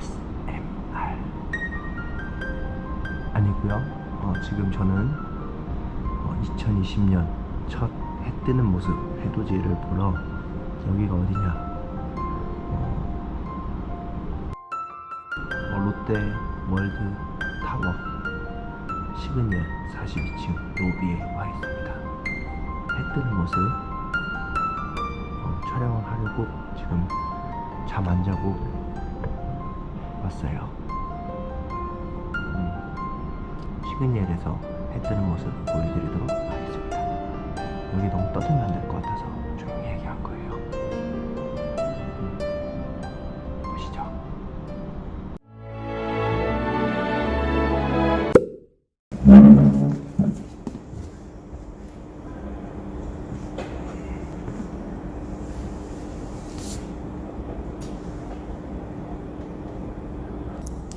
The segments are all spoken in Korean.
ASMR 아니고요. 어, 지금 저는 2020년 첫 해 뜨는 모습 해돋이를 보러 여기가 어디냐? 어, 어, 롯데 월드 타워 시그니엘 42층 로비에 와 있습니다. 해 뜨는 모습 어, 촬영을 하려고 지금 잠 안 자고 왔어요. 음, 시그니엘에서 해 뜨는 모습 보여드리도록 하겠습니다. 여기 너무 떠들면 안 될 것 같아서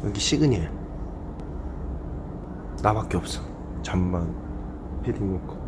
여기 시그니엘. 나밖에 없어. 잠만. 패딩 입고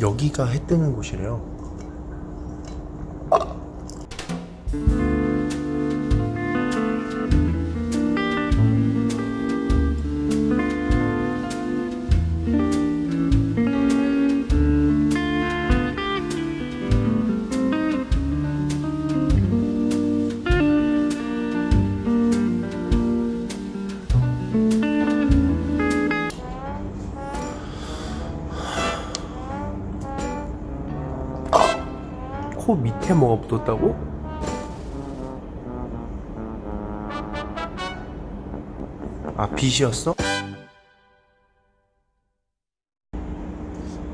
여기가 해 뜨는 곳이래요 코 밑에 뭐가 묻었다고? 아 빛이었어?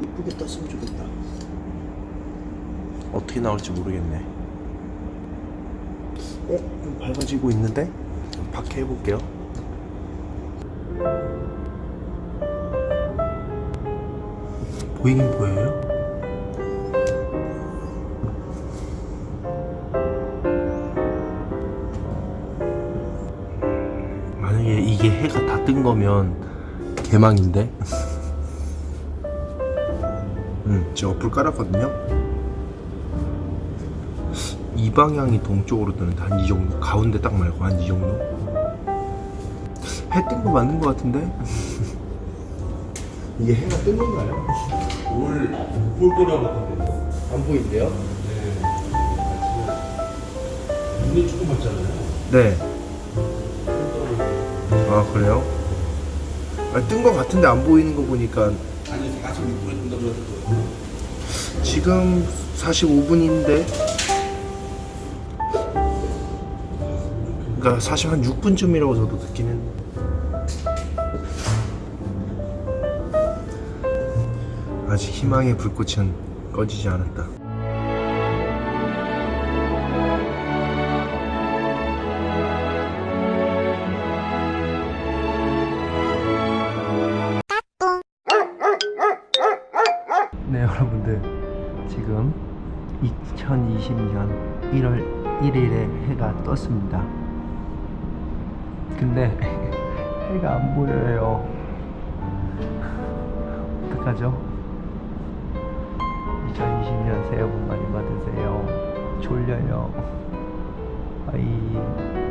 이쁘게 떴으면 좋겠다 어떻게 나올지 모르겠네 어? 좀 밝아지고 있는데? 밖에 해볼게요 보이긴 보여요? 이게 해가 다 뜬 거면 개망인데. 음, 제가 불 깔았거든요. 이 방향이 동쪽으로 뜨는데 한 이 정도 가운데 딱 말고 한 이 정도. 해 뜬 거 맞는 거 같은데. 이게 해가 뜬 건가요? 올볼 거라고 하던데. 안 보이는데요? 눈이 조금 맞잖아요. 네. 아 그래요? 아, 뜬거 같은데 안 보이는 거 보니까 아니 46분에 뜬다고 그랬어요. 지금 45분인데 그러니까 사실 한 6분쯤이라고 저도 했는데 아직 희망의 불꽃은 꺼지지 않았다 네 여러분들. 지금 2020년 1월 1일에 해가 떴습니다. 근데 해가 안 보여요. 어떡하죠? 2020년 새해 복 많이 받으세요. 졸려요. 아이